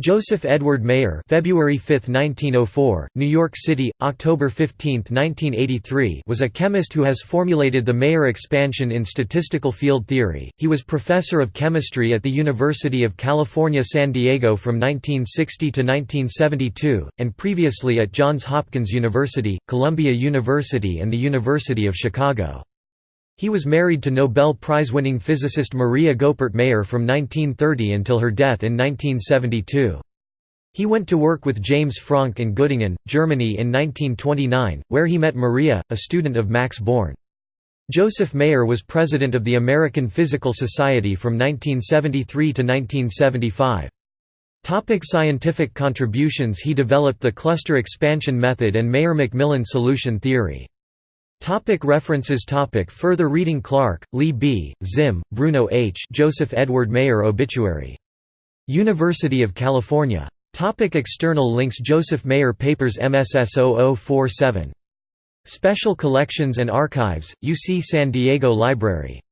Joseph Edward Mayer February 5, 1904, New York City, October 15, 1983 was a chemist who has formulated the Mayer expansion in statistical field theory. He was professor of chemistry at the University of California San Diego from 1960 to 1972, and previously at Johns Hopkins University, Columbia University and the University of Chicago. He was married to Nobel Prize-winning physicist Maria Goeppert Mayer from 1930 until her death in 1972. He went to work with James Franck in Göttingen, Germany in 1929, where he met Maria, a student of Max Born. Joseph Mayer was president of the American Physical Society from 1973 to 1975. Topic scientific contributions He developed the cluster expansion method and Mayer-McMillan solution theory. Topic references topic Further reading Clark, Lee B., Zimm, Bruno H. Joseph Edward Mayer Obituary. University of California. Topic external links Joseph Mayer Papers MSS 0047. Special Collections and Archives, UC San Diego Library